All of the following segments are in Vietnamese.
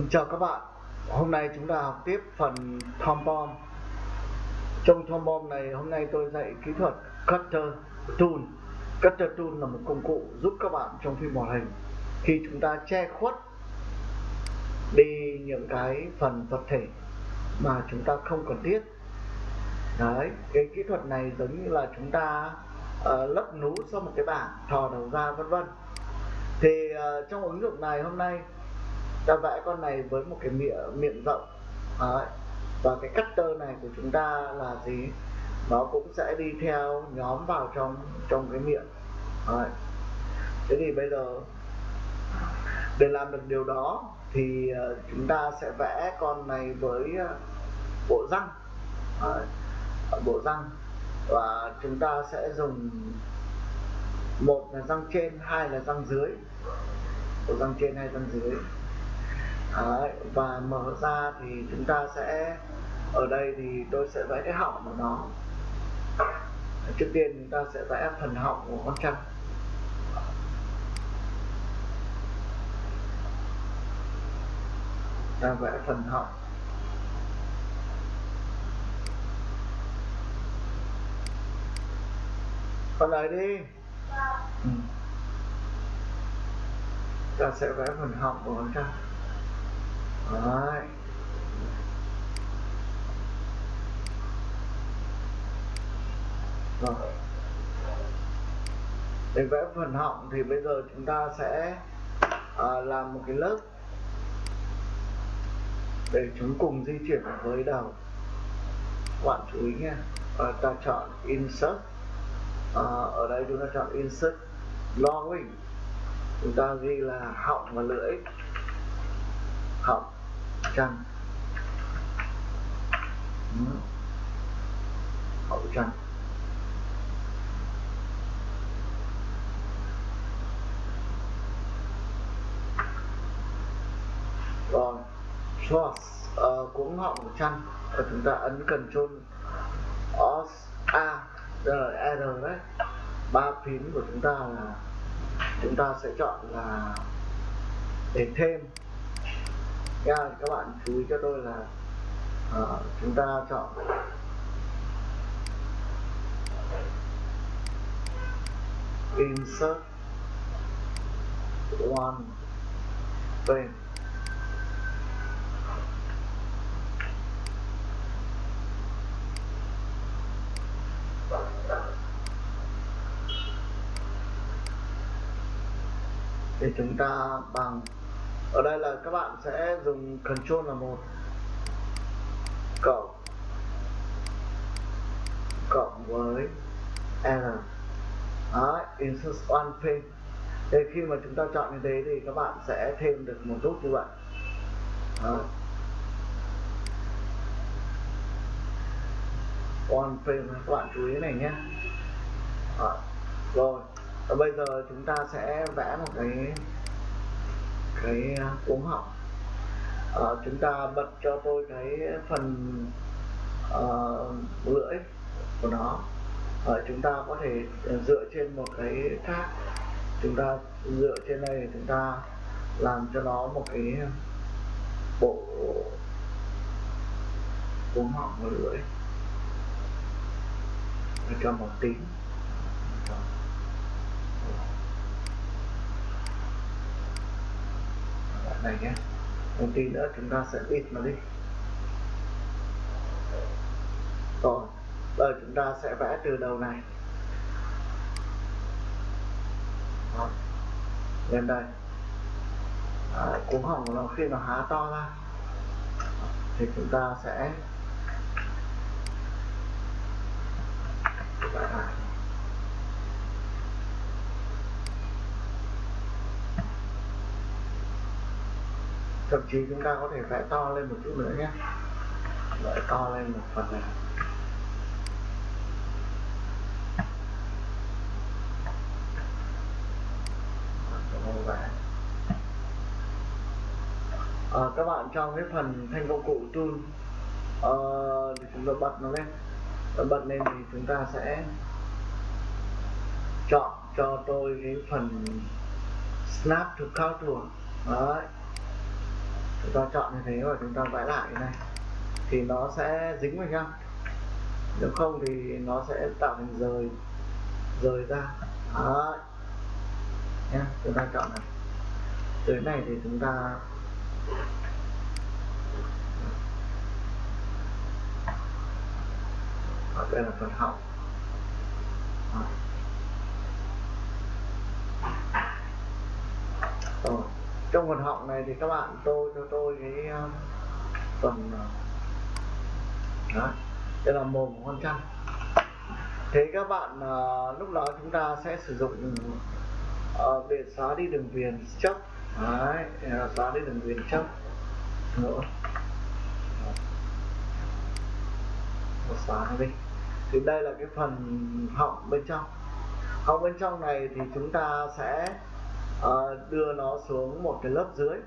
Xin chào các bạn. Hôm nay chúng ta học tiếp phần Tom Trong Tom này hôm nay tôi dạy kỹ thuật Cutter Tool. Cutter Tool là một công cụ giúp các bạn trong phim hoạt hình. Khi chúng ta che khuất đi những cái phần vật thể mà chúng ta không cần thiết. Đấy, cái kỹ thuật này giống như là chúng ta uh, lấp nú sau một cái bảng thò đầu ra vân vân. Thì uh, trong ứng dụng này hôm nay ta vẽ con này với một cái miệng miệng rộng. Đấy. và cái cutter này của chúng ta là gì? Nó cũng sẽ đi theo nhóm vào trong trong cái miệng. Đấy. thế thì bây giờ, để làm được điều đó thì ờ, chúng ta sẽ vẽ con này với ờ, bộ răng. Đấy. bộ răng. Và chúng ta sẽ dùng một là răng trên, hai là răng dưới. Bộ răng trên hay răng dưới. Đấy, và mở ra thì chúng ta sẽ ở đây thì tôi sẽ vẽ cái họng của nó. Trước tiên chúng ta sẽ vẽ phần họng của con trăng. Ta vẽ phần họng. Con này đi. Ừ. ta sẽ vẽ phần họng của con trăng Đấy. Rồi. Để vẽ phần họng thì bây giờ chúng ta sẽ à, làm một cái lớp để chúng cùng di chuyển với đầu. Các bạn chú ý nha. À, ta chọn insert. À, ở đây chúng ta chọn insert lowering chúng ta ghi là họng và lưỡi. Họng trăng. Hậu trăng. Rồi source uh, cũng họng của trăng. Và chúng ta ấn Ctrl Os ờ, A e rồi R đấy. Ba phím của chúng ta là chúng ta sẽ chọn là để thêm nha các bạn chú ý cho tôi là uh, chúng ta chọn. Insert one frame để chúng ta bằng ở đây là các bạn sẽ dùng control là một. Cộng. Cộng với n. Đấy, insert one page thì khi mà chúng ta chọn như thế thì các bạn sẽ thêm được một nút như vậy. Đấy. one frame các bạn chú ý này nhé. Rồi và bây giờ chúng ta sẽ vẽ một cái cái à, cuống họng. À, chúng ta bật cho tôi cái phần uh, lưỡi của nó. À, chúng ta có thể dựa trên một cái khác chúng ta dựa trên đây chúng ta làm cho nó một cái bộ cuống họng và lưỡi. Cho màu tím này nhé. Một tí nữa chúng ta sẽ bịt nó đi. Rồi bây giờ chúng ta sẽ vẽ từ đầu này. Đó. lên đây. À, cuống họng của nó khi nó há to ra thì chúng ta sẽ thậm chí chúng ta có thể vẽ to lên một chút nữa nhé. Vẽ to lên một phần này. À, các bạn trong cái phần thanh công cụ tool ờ, à, thì chúng ta bật nó lên. Và bật lên thì chúng ta sẽ chọn cho tôi cái phần snap to contour đấy chúng ta chọn như thế và chúng ta vẽ lại này. Thì nó sẽ dính vào nhau. Nếu không thì nó sẽ tạo thành rời rời ra. Đó nhé chúng ta chọn này. Dưới này thì chúng ta ở đây là phần hậu. Rồi trong phần họng này thì các bạn tôi cho tôi cái ờ, phần ờ, đó đây là mồm của con trăng thế các bạn uh, lúc đó chúng ta sẽ sử dụng uh, để xóa đi đường viền chấp đấy xóa đi đường viền chấp nữa. Một xóa đi. Thì đây là cái phần họng bên trong. Họng bên trong này thì chúng ta sẽ uh, đưa nó xuống một cái lớp dưới.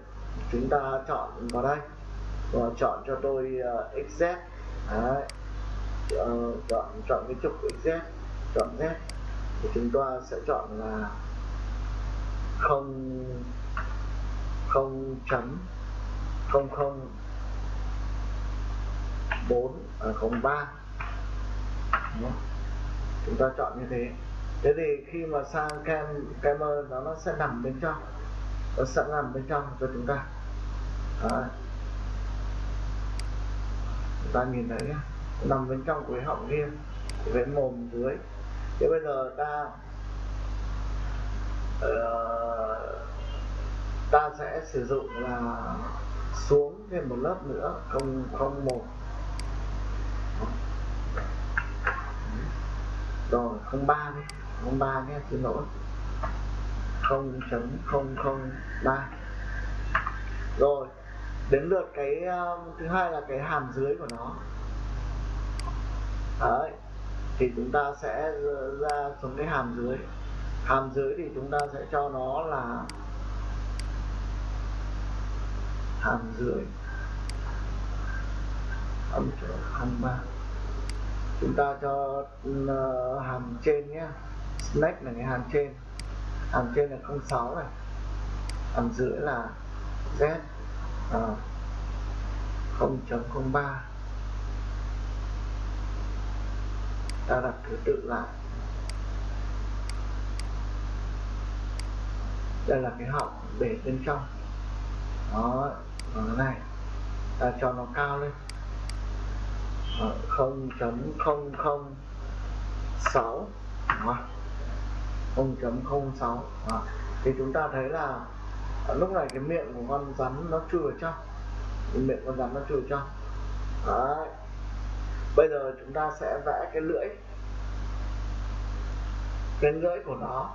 Chúng ta chọn vào đây. Và chọn cho tôi ờ, uh, xz Đấy. Uh, chọn chọn cái trục xz chọn z. Thì chúng ta sẽ chọn là không không chấm không không bốn à, không ba. Chúng ta chọn như thế thế thì khi mà sang kem kem nó nó sẽ nằm bên trong. Nó sẽ nằm bên trong cho chúng ta. Đấy. chúng ta nhìn thấy nằm bên trong của cái họng kia cái mồm dưới. Thế bây giờ ta uh, ta sẽ sử dụng là xuống thêm một lớp nữa không không một. Rồi không ba đi không ba nhé xin lỗi. Không chấm không không ba. Rồi đến lượt cái um, thứ hai là cái hàm dưới của nó. Đấy thì chúng ta sẽ ra xuống cái hàm dưới. Hàm dưới thì chúng ta sẽ cho nó là hàm dưới. Âm không ba. Chúng ta cho uh, hàm trên nhé select là cái hàm trên. Hàm trên là 06 này. Hàm giữa là z ờ, uh, 0.03 ta đặt thứ tự lại. Đây là cái họng để bên trong. Đó và cái này. Ta cho nó cao lên. Ờ, 0.006 đúng không không sáu không chấm không sáu. À, thì chúng ta thấy là à, lúc này cái miệng của con rắn nó chưa ở trong miệng con rắn nó chưa ở trong Đấy. bây giờ chúng ta sẽ vẽ cái lưỡi. Cái lưỡi của nó.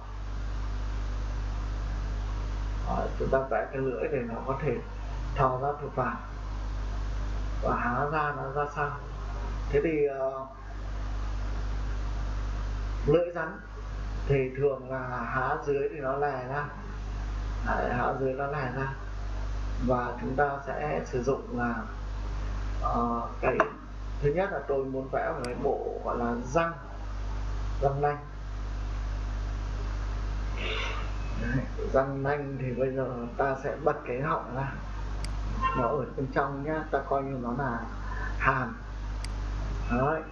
Đấy, chúng ta vẽ cái lưỡi để nó có thể thò ra thực phẩm và há ra nó ra sao thế thì uh, lưỡi rắn thì thường là há dưới thì nó lè ra. Đấy, há dưới nó lè ra. Và chúng ta sẽ sử dụng là uh, cái thứ nhất là tôi muốn vẽ một cái bộ gọi là răng răng nanh. Đấy, răng nanh thì bây giờ ta sẽ bật cái họng ra. Nó ở bên trong nhá ta coi như nó là hàm Đấy.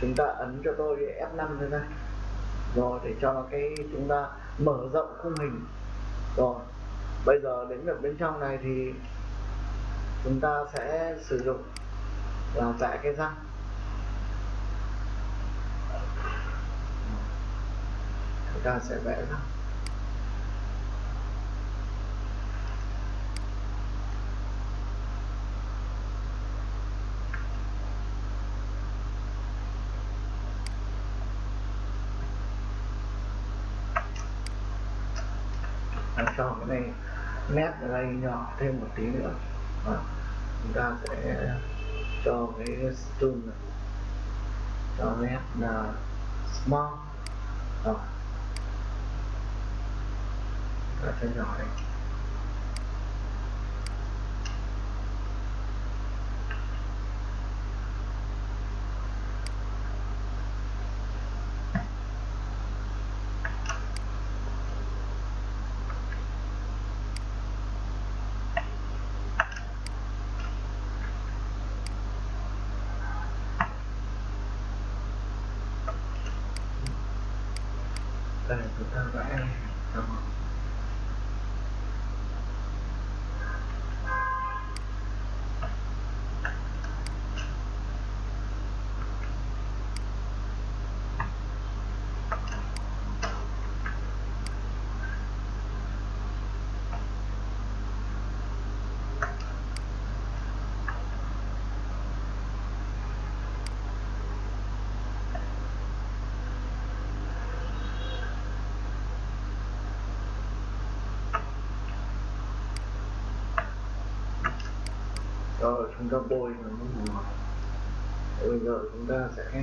chúng ta ấn cho tôi F5 lên đây rồi, để cho cái chúng ta mở rộng khung hình. Rồi, bây giờ đến được bên trong này thì chúng ta sẽ sử dụng là vẽ cái răng. Chúng ta sẽ vẽ răng. Cho cái này nét ở đây nhỏ thêm một tí nữa. À, chúng ta sẽ cho cái zoom này cho nét là small. Rồi ta cho nhỏ đây chúng ta vẽ xong rồi rồi chúng ta bôi nó màu bây giờ chúng ta sẽ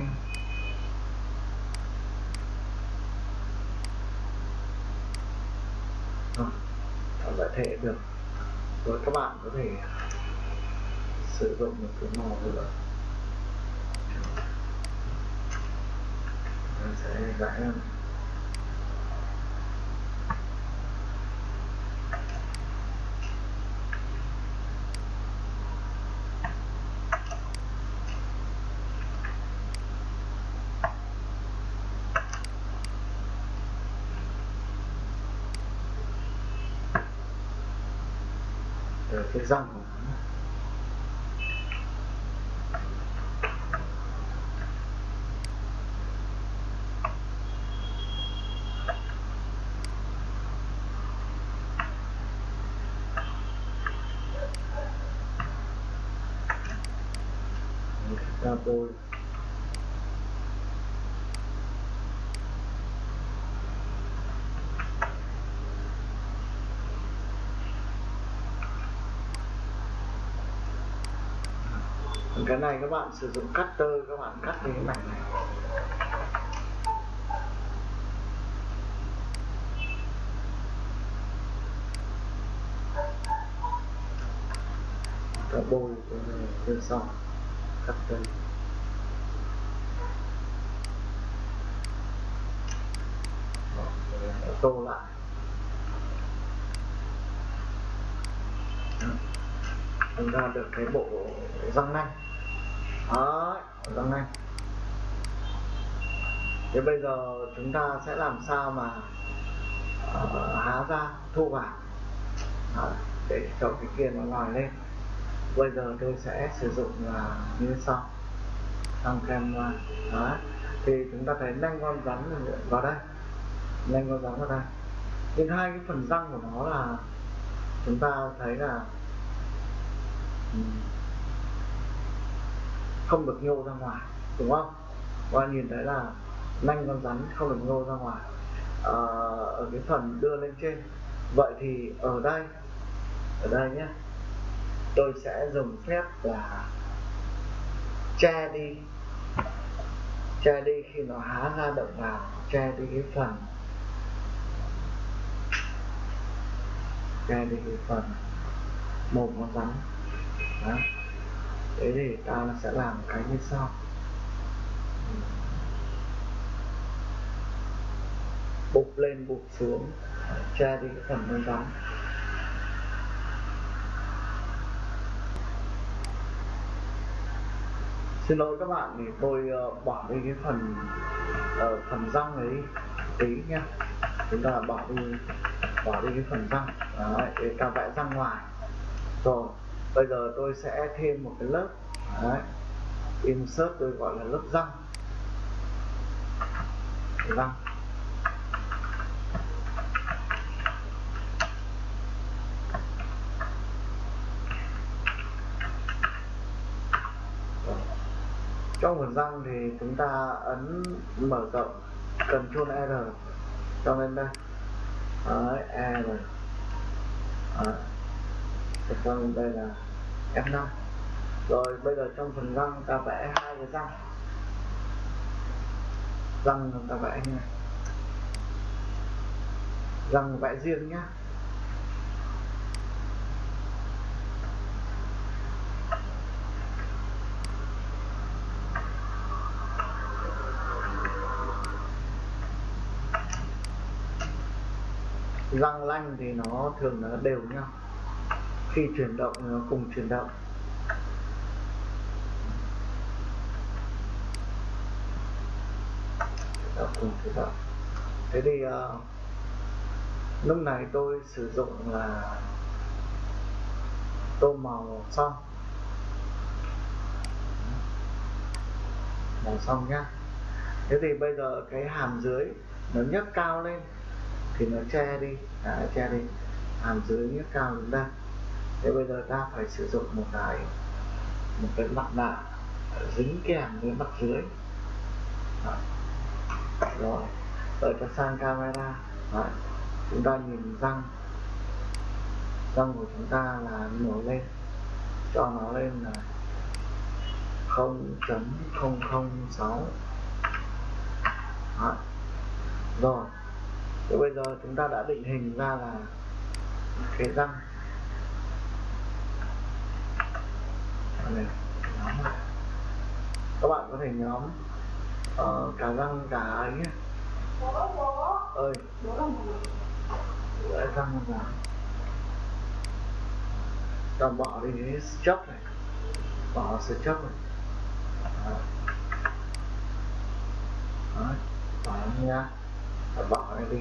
à, giải thể được. Rồi các bạn có thể sử dụng một cái màu nữa sẽ vẽ cái răng của nó. Chúng cái này các bạn sử dụng cutter các bạn cắt cái mảnh này. Ta bôi cái này lên xong cutter Đó, tô lại. Chúng ta được cái bộ răng nanh đó răng này. thế bây giờ chúng ta sẽ làm sao mà uh, há ra thu vào? Đó, để cho cái kia nó lòi lên. Bây giờ tôi sẽ sử dụng là như sau. Thằng kem đó thì chúng ta thấy nanh con rắn vào đây. Nanh con rắn vào đây. Nhưng hai cái phần răng của nó là chúng ta thấy là không được nhô ra ngoài đúng không? Và nhìn thấy là nanh con rắn không được nhô ra ngoài à, ở cái phần đưa lên trên. Vậy thì ở đây ở đây nhé tôi sẽ dùng phép là che đi che đi khi nó há ra động vào che đi cái phần che đi cái phần một con rắn. Đó thế thì ta sẽ làm cái như sau. Bục lên bục xuống tra đi cái phần bên rắn xin lỗi các bạn thì tôi uh, bỏ đi cái phần uh, phần răng ấy tí nhá. Chúng ta bỏ đi bỏ đi cái phần răng. Đấy, để ta vẽ răng ngoài rồi bây giờ tôi sẽ thêm một cái lớp. Đấy. insert tôi gọi là lớp răng. Răng. Trong phần răng thì chúng ta ấn mở rộng Ctrl R. Cho lên đây. Đấy, R. Đấy cho lên đây là F5 rồi, bây giờ trong phần răng ta vẽ hai cái răng. Răng ta vẽ như này. Răng vẽ riêng nhá. Răng lanh thì nó thường nó đều nhau khi chuyển động nó cùng chuyển động. Chuyển động cùng chuyển động. Thế thì uh, lúc này tôi sử dụng là tô màu xong. Màu xong nhá. Thế thì bây giờ cái hàm dưới nó nhấc cao lên thì nó che đi. À, che đi. Hàm dưới nhấc cao chúng ta thế bây giờ ta phải sử dụng một cái một cái mặt nạ dính kèm với mặt dưới. Đó. rồi, đợi cho sang camera. Đấy. chúng ta nhìn răng. Răng của chúng ta là nổi lên. Cho nó lên là 0.006 rồi, thế bây giờ chúng ta đã định hình ra là cái răng. Này các bạn có thể nhóm uh, cả răng cả ấy nhé. Ơi. Lại răng là ta bỏ đi cái chấp này. Bỏ sự chấp này. Đấy. bỏ nha. Bỏ này đi.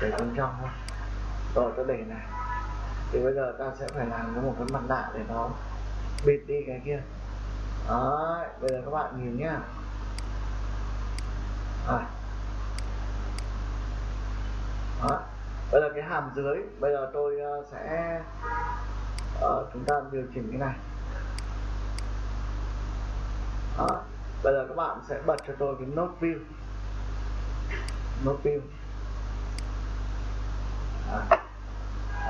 Để bên trong thôi. Rồi tôi để này thì bây giờ ta sẽ phải làm có một cái mặt nạ để nó bịt đi cái kia Đấy, bây giờ các bạn nhìn nhá à. Đó. bây giờ cái hàm dưới bây giờ tôi ờ, sẽ uh, chúng ta điều chỉnh cái này Đó. bây giờ các bạn sẽ bật cho tôi cái nốt view nốt view Đó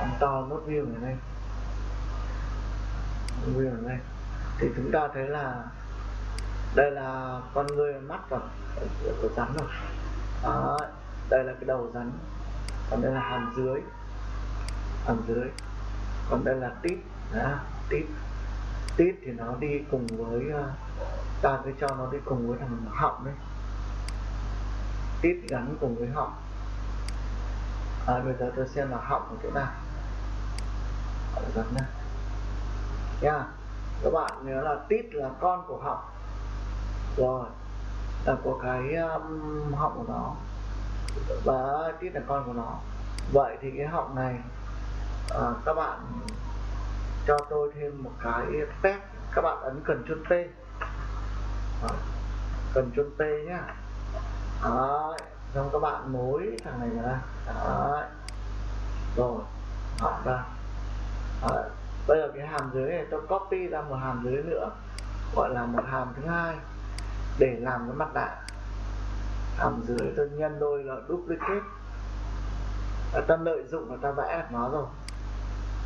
phóng to nốt view này lên view này lên thì chúng ta thấy là đây là con người mắt và của rắn rồi. Đó đây là cái đầu rắn. Còn đây là hàm dưới. Hàm dưới. Còn đây là tít. Đó, tít. Tít thì nó đi cùng với ờ, ta cứ cho nó đi cùng với thằng họng đấy. Tít gắn cùng với họng. À, bây giờ tôi xem là họng ở chỗ nào giật nha. Nha các bạn nhớ là tít là con của học. Rồi. Là của cái um, họng của nó. Và tít là con của nó. Vậy thì cái họng này uh, các bạn cho tôi thêm một cái phép. Các bạn ấn cần chun t. Cần chun t nhá. Đấy. xong các bạn nối thằng này ra. Đấy. rồi. Họng ra. Đấy. bây giờ cái hàm dưới này tôi copy ra một hàm dưới nữa gọi là một hàm thứ hai để làm cái mặt nạ. Hàm dưới tôi nhân đôi là duplicate. À, ta lợi dụng và ta vẽ được nó rồi.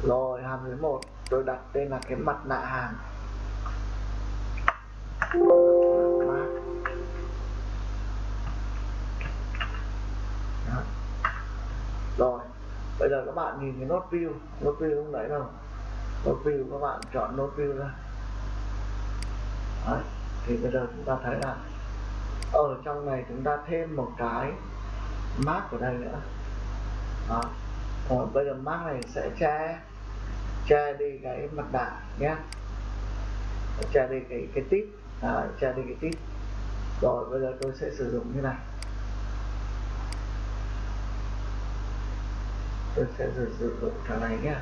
Rồi hàm dưới một tôi đặt tên là cái mặt nạ hàm. Rồi bây giờ các bạn nhìn cái nốt view. Nốt view không đấy đâu nốt view các bạn chọn nốt view ra. Đấy. thì bây giờ chúng ta thấy là ở trong này chúng ta thêm một cái mark ở đây nữa. Đó. Rồi, bây giờ mark này sẽ che che đi cái mặt nạ nhé. Che đi cái cái tip à, che đi cái tip rồi bây giờ tôi sẽ sử dụng như này. Tôi sẽ sử dụng thằng này nhé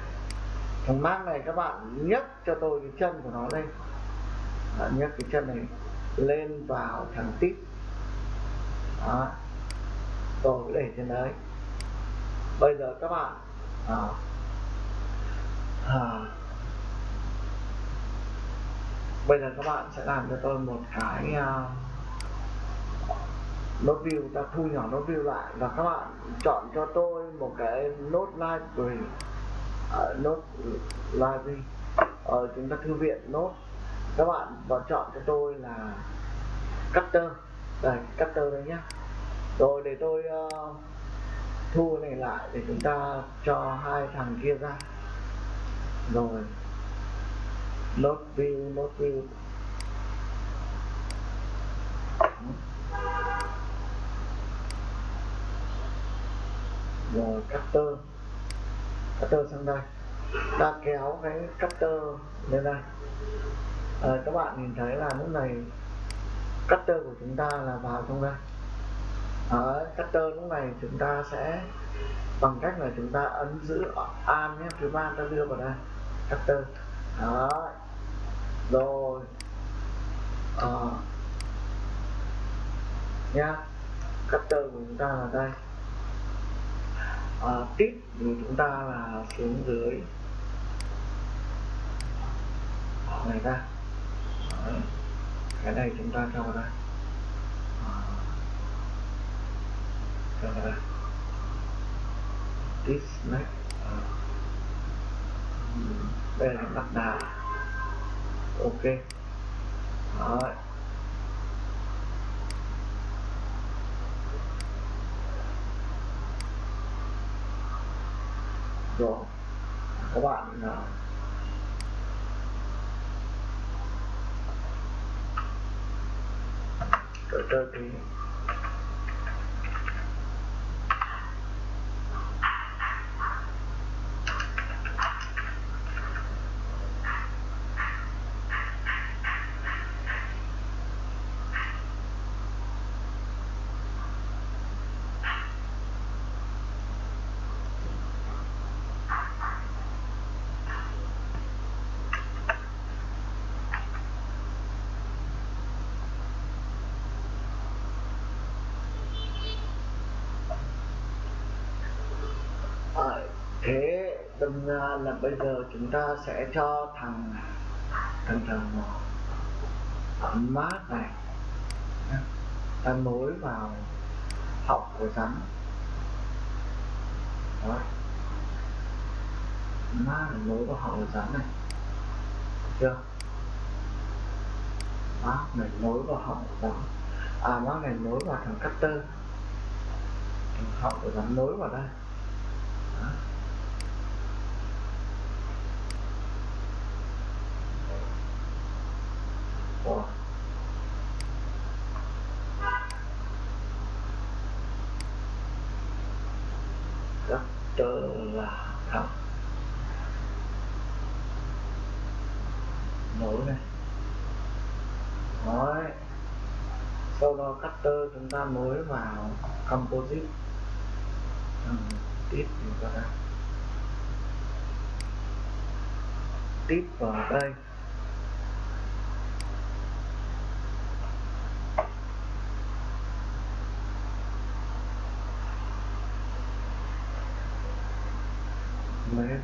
thằng mát này các bạn nhấc cho tôi cái chân của nó lên. Bạn nhấc cái chân này lên vào thằng tít. Đó. Tôi để trên đấy. Bây giờ các bạn à, à, bây giờ các bạn sẽ làm cho tôi một cái uh, nốt view ta thu nhỏ nốt view lại. Và các bạn chọn cho tôi một cái nốt library uh, à, nốt library ở uh, chúng ta thư viện nốt. Các bạn vào chọn cho tôi là cutter. Đây cutter đây nhá. Rồi để tôi uh, thu này lại để chúng ta cho hai thằng kia ra. Rồi nốt view nốt view Ờ, là cutter cutter sang đây. Ta kéo cái cutter lên đây. À, các bạn nhìn thấy là lúc này cutter của chúng ta là vào trong đây. Ờ, Ở cutter lúc này chúng ta sẽ bằng cách là chúng ta ấn giữ an nhé thứ ba ta đưa vào đây. Cutter đó rồi. À, nha cutter của chúng ta là đây. Ờ, à, tip chúng ta là xuống dưới. Ờ, này ra. Đấy. cái này chúng ta cho vào đây cho vào đây this next đây là đặt. Đà ok. Đấy. Rồi. Các bạn uh, cỡ tơ à, thế đâm ra là bây giờ chúng ta sẽ cho thằng thằng thằng mát này ta nối vào họng của rắn. Đó mát này nối vào họng của rắn này. Được chưa? Mát này nối vào họng của rắn. À mát này nối vào thằng cutter. Thằng họng của rắn nối vào đây đó. Wow rất tơ là thật nối này Đấy. sau đó cutter chúng ta nối vào composite. Ừ, tiếp chúng ta. Tiếp vào đây lấy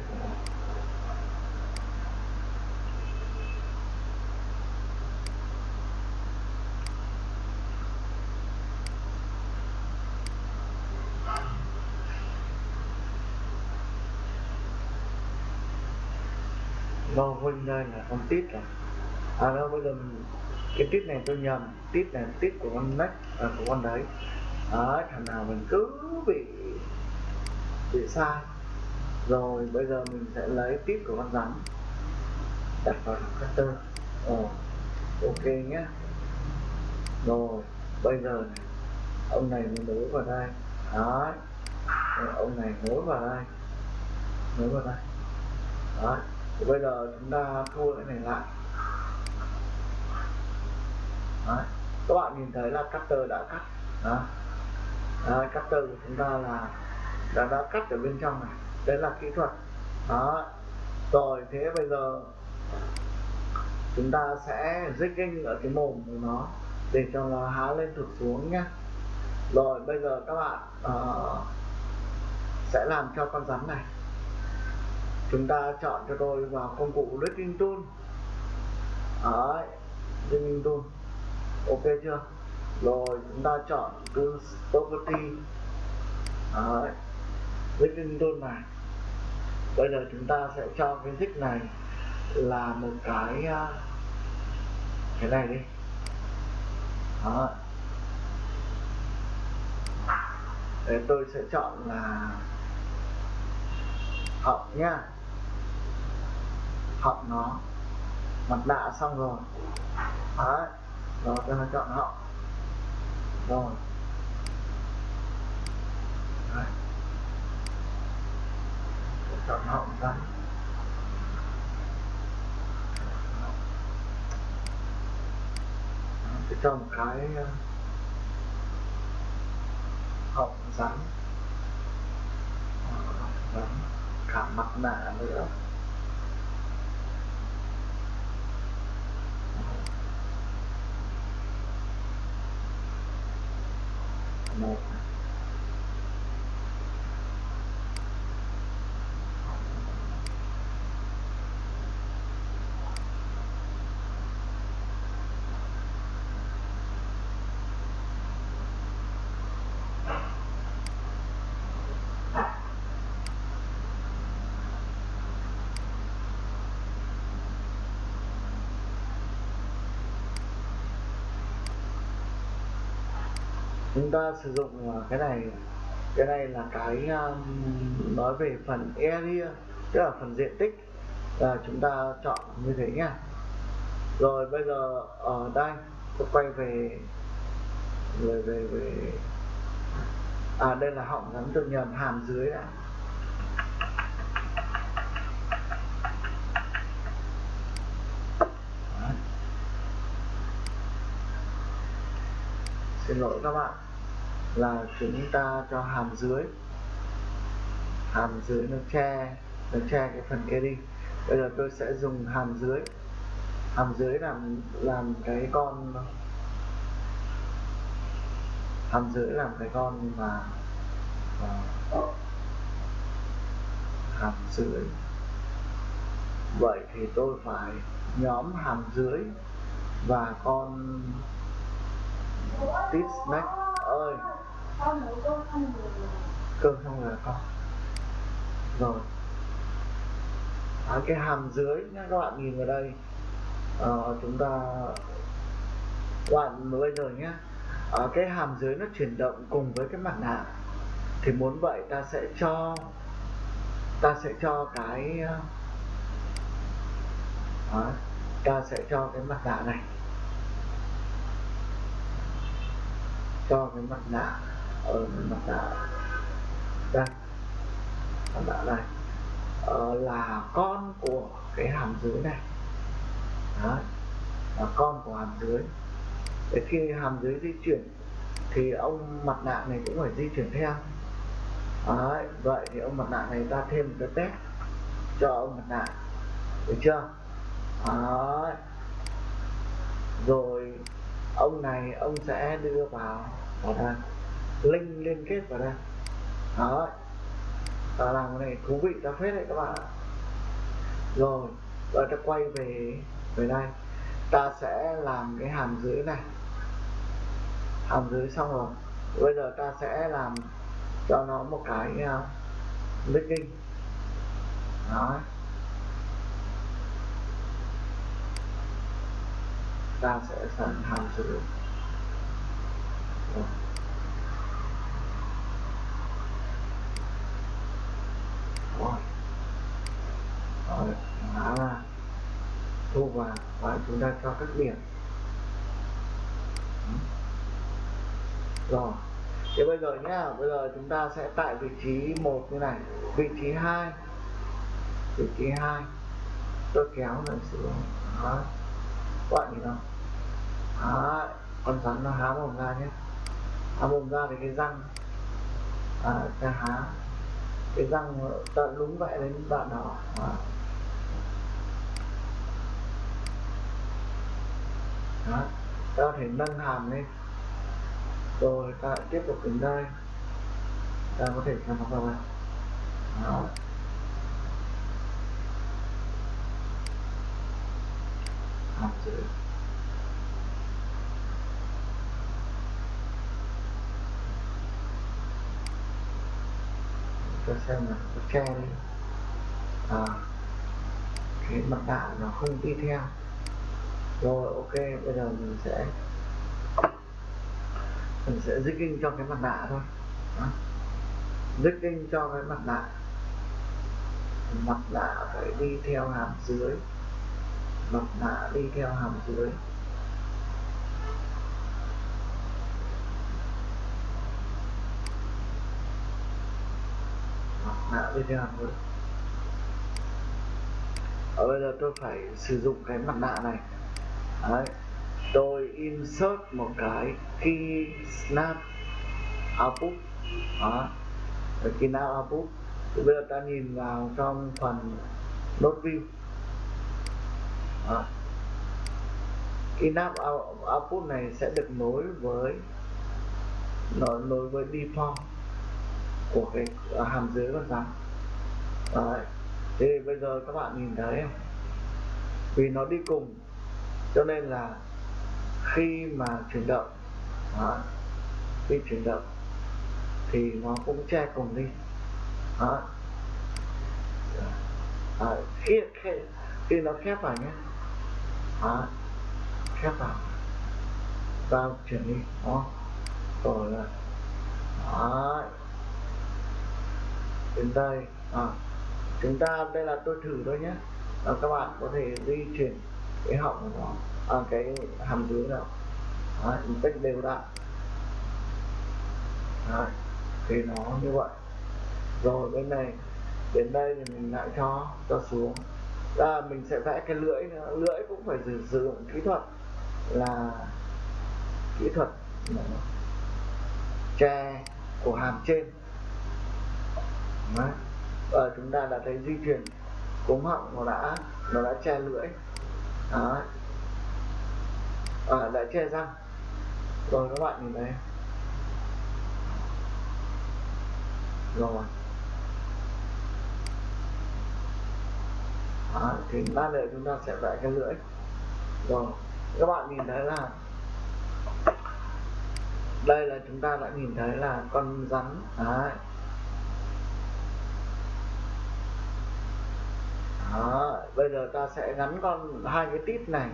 lo huynh đây là con tít này, à đâu bây giờ mình, cái tít này tôi nhầm. Tít này là tít của con nách à, của con đấy. À, thằng nào mình cứ bị bị sai. Rồi bây giờ mình sẽ lấy tít của con rắn đặt vào cutter ờ, ok nhé rồi bây giờ này, ông này mình nối vào đây. Đấy. Ông này nối vào đây. Nối vào đây. Đấy thì bây giờ chúng ta thua cái này lại. Đấy. Các bạn nhìn thấy là cutter đã cắt. Đó đấy, cutter của chúng ta là đã đã cắt ở bên trong này. Đấy là kỹ thuật. Đó rồi thế bây giờ chúng ta sẽ jigging ở cái mồm của nó để cho nó há lên thụt xuống nhé rồi bây giờ các bạn uh, sẽ làm cho con rắn này chúng ta chọn cho tôi vào công cụ rigging tool. Đấy rigging tool. Ok chưa? Rồi, chúng ta chọn Tools property. Đấy rigging tool này. Bây giờ chúng ta sẽ cho cái thích này là một cái à, cái này đi. Đó Để tôi sẽ chọn là học nhá họng nó mặt nạ xong rồi. Đấy rồi cho nó chọn họng rồi. Đấy. chọn họng ra cho một cái ờ, họng rắn. Ờ, rắn cả mặt nạ nữa. Một chúng ta sử dụng à, cái này cái này là cái um, nói về phần area tức là phần diện tích là chúng ta chọn như thế nha rồi bây giờ ở đây tôi quay về về về về. À đây là họng gắn tôi nhầm hàm dưới đã Đấy. xin lỗi các bạn. Là chúng ta cho hàm dưới. Hàm dưới nó che nó che cái phần kia đi. Bây giờ tôi sẽ dùng hàm dưới. Hàm dưới làm làm cái con hàm dưới làm cái con mà, mà hàm dưới. Vậy thì tôi phải nhóm hàm dưới và con tít snack ơi. Cơm xong rồi con. Rồi. À, cái hàm dưới nha các bạn nhìn vào đây. À, chúng ta các bạn bây giờ nhé à, ờ, cái hàm dưới nó chuyển động cùng với cái mặt nạ. Thì muốn vậy ta sẽ cho ta sẽ cho cái ờ, à, ta sẽ cho cái mặt nạ này. Cho cái mặt nạ ở mặt nạ đây mặt nạ này ờ, là con của cái hàm dưới này Đấy. là con của hàm dưới để khi hàm dưới di chuyển thì ông mặt nạ này cũng phải di chuyển theo Đấy. vậy thì ông mặt nạ này ta thêm một cái test cho ông mặt nạ được chưa Đấy. rồi ông này ông sẽ đưa vào vào đây link liên kết vào đây. Đó. Ta làm cái này thú vị ta phết đấy các bạn rồi rồi ta quay về về đây. Ta sẽ làm cái hàm dưới này. Hàm dưới xong rồi. Bây giờ ta sẽ làm cho nó một cái à, uh, linking đó. Ta sẽ sẵn tham sử rồi. rồi. Mã ra thu vào và chúng ta cho các điểm. Ừ. Rồi. Thế bây giờ nhá, bây giờ chúng ta sẽ tại vị trí một như này. Vị trí hai. Vị trí hai. Tôi kéo lại xuống. Đó các bạn nhìn há con rắn nó há mồm ra nhé. Há mồm ra thì cái răng à, ta há. Cái răng ta lúng vậy đến bạn đó. À. đó ta có thể nâng hàm lên. Rồi ta tiếp tục đến đây. Ta có thể chăm vào đây đó hàm dưới cho xem là có che đi à, cái mặt nạ nó không đi theo. Rồi ok bây giờ mình sẽ mình sẽ in cho cái mặt nạ thôi. In cho cái mặt nạ. Mặt nạ phải đi theo hàm dưới mặt nạ đi theo hàm dưới. Mã bên hàm dưới. Ở bây giờ tôi phải sử dụng cái mặt nạ này. Đấy, tôi insert một cái key snap output. Đó. Key snap output. Thì bây giờ ta nhìn vào trong phần node view đó. key output này sẽ được nối với nối, nối với default của cái à, hàm dưới con rắn Đấy. thì bây giờ các bạn nhìn thấy không? vì nó đi cùng cho nên là khi mà chuyển động đó, khi chuyển động thì nó cũng che cùng đi đó. À, khi, khi khi nó khép vào nhé đó. khép là, vào chuyển đi. Đó. Rồi là đó. Đến đây à, chúng ta đây là tôi thử thôi nhé. À, các bạn có thể di chuyển cái họng của nó à, cái hàm dưới nào. Đấy, một cách đều đặn. Đấy, thì nó như vậy. Rồi bên này đến đây thì mình lại cho cho xuống à, mình sẽ vẽ cái lưỡi nữa. lưỡi cũng phải sử dụng kỹ thuật là kỹ thuật che của hàm trên Đấy. và ờ, chúng ta đã thấy di chuyển cống họng nó đã nó đã che lưỡi Đấy. À, ờ, đã che răng rồi các bạn nhìn thấy rồi Đó, thì ba nữa chúng ta sẽ vẽ cái lưỡi. Rồi các bạn nhìn thấy là đây là chúng ta đã nhìn thấy là con rắn. Đấy. Đó, bây giờ ta sẽ gắn con hai cái tít này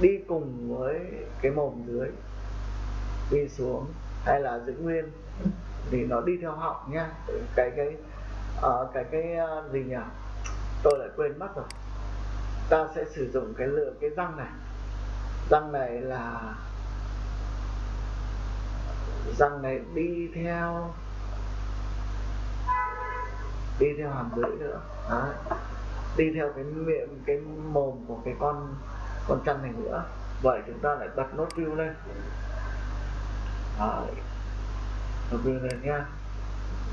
đi cùng với cái mồm dưới đi xuống. Hay là giữ nguyên thì nó đi theo họng nhá. Cái cái uh, cái cái uh, gì nhỉ? Tôi lại quên mất rồi. Ta sẽ sử dụng cái lựa, cái răng này. Răng này là, răng này đi theo đi theo hàm dưới nữa. Đấy. đi theo cái miệng, cái mồm của cái con con chăn này nữa. Vậy chúng ta lại bật nốt view lên. Đấy. nốt view lên nha.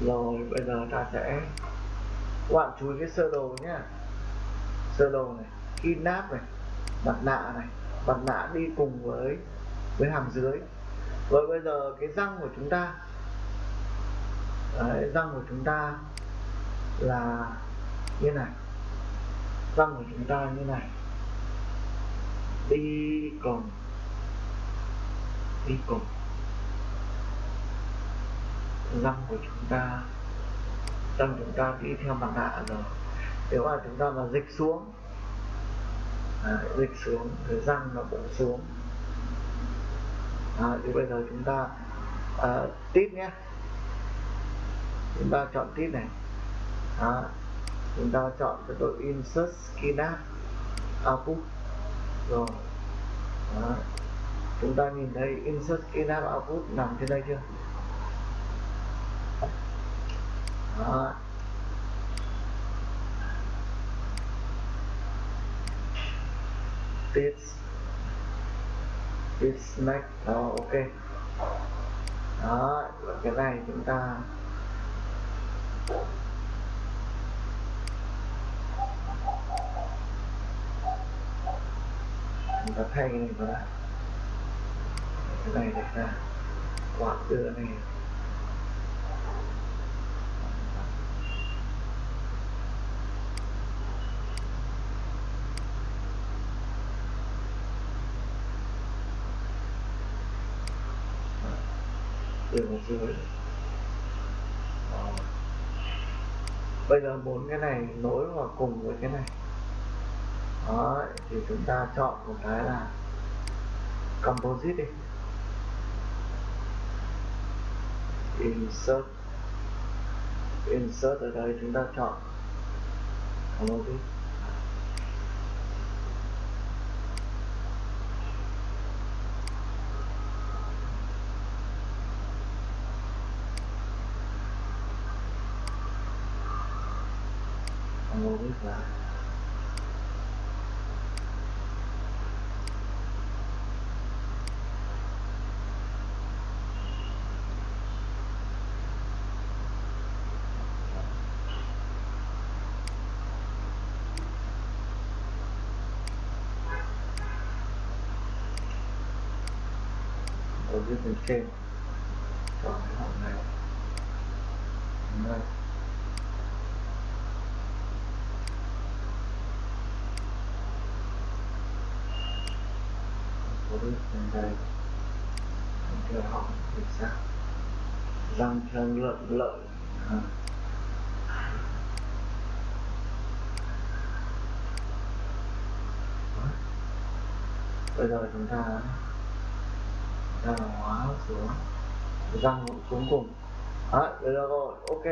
Rồi, bây giờ ta sẽ các bạn chú ý cái sơ đồ nhé sơ đồ này kidnap này mặt nạ này mặt nạ đi cùng với với hàm dưới. Rồi bây giờ cái răng của chúng ta. Đấy, răng của chúng ta là như này. Răng của chúng ta như này. Đi cùng. Đi cùng. Răng của chúng ta răng chúng ta đi theo mặt nạ rồi. Nếu mà chúng ta mà dịch xuống à, dịch xuống thời răng nó cũng xuống. À, thì bây giờ chúng ta à, tít nhé. Chúng ta chọn tít này. À, chúng ta chọn cái đội insert skin output. Rồi. À, chúng ta nhìn thấy insert skin output nằm trên đây chưa? Đó. this this next đó, ok. Đó và cái này chúng ta chúng ta thay cái này vào lại cái này để ra. Quạt đưa này đưa vào dưới Đó bây giờ bốn cái này nối vào cùng với cái này. Đó thì chúng ta chọn một cái là composite đi. Insert. Insert ở đây chúng ta chọn composite composite là ở dưới bên trên. Chọn cái hộp này. Đây. Có được bên đây. Theo họ thì sao? Răng theo lợn lợi à. bây giờ chúng ta ra hóa xuống răng xuống cùng. Đấy được rồi ok.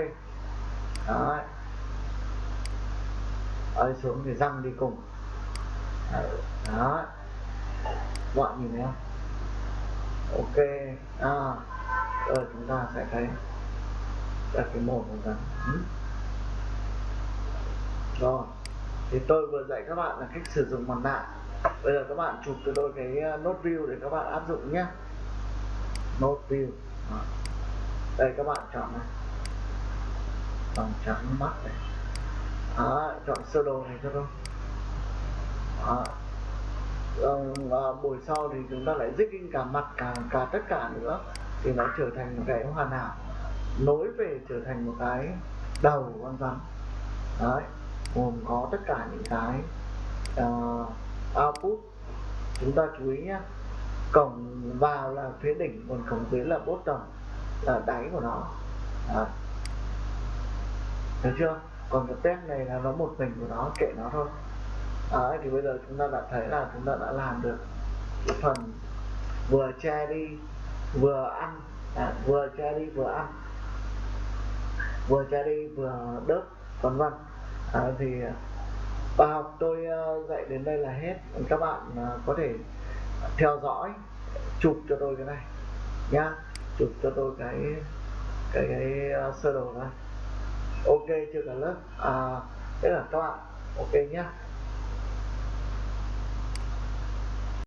Đấy. Ấy xuống thì răng đi cùng. Đấy, đấy. bạn nhìn thấy không ok à rồi chúng ta sẽ thấy đặt cái mồm của răng ừ. rồi thì tôi vừa dạy các bạn là cách sử dụng mặt nạ. Bây giờ các bạn chụp cho tôi cái ờ, nốt view để các bạn áp dụng nhé nốt view. Đó. đây các bạn chọn này. Bằng trắng mắt này. Đó, chọn sơ đồ này cho tôi. Đó. Vâng, và buổi sau thì chúng ta lại zigging cả mặt cả cả tất cả nữa thì nó trở thành một cái hoàn hảo. Nối về trở thành một cái đầu con rắn. Đấy gồm có tất cả những cái uh, output. Chúng ta chú ý nhé cổng vào là phía đỉnh còn cổng dưới là bốt tầng là đáy của nó. Thấy được chưa? Còn cái test này là nó một mình của nó kệ nó thôi. À, thì bây giờ chúng ta đã thấy là chúng ta đã làm được cái phần vừa che đi vừa ăn. À, vừa che đi vừa ăn. Vừa che đi vừa đớp vân vân. À, thì bài học tôi ờ, dạy đến đây là hết. Các bạn à, có thể theo dõi chụp cho tôi cái này nhá. Chụp cho tôi cái cái, cái uh, sơ đồ này. Ok chưa cả lớp? À thế là các bạn ok nhá.